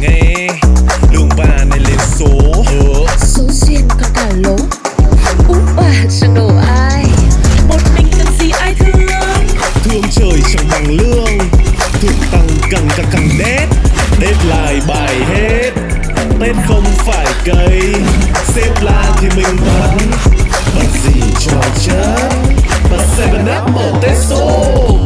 nghe. Đường ba này lên số. Ừ. Số duyên có cả lố Út bà chẳng đổ ai? Một mình cần gì ai thương? Thương trời chẳng bằng lương. Thực tăng càng càng càng đét Đét lại bài hết. Tết không phải cây. Xếp la thì mình bắn bắn gì cho chết bắn 7 up mở Tết số.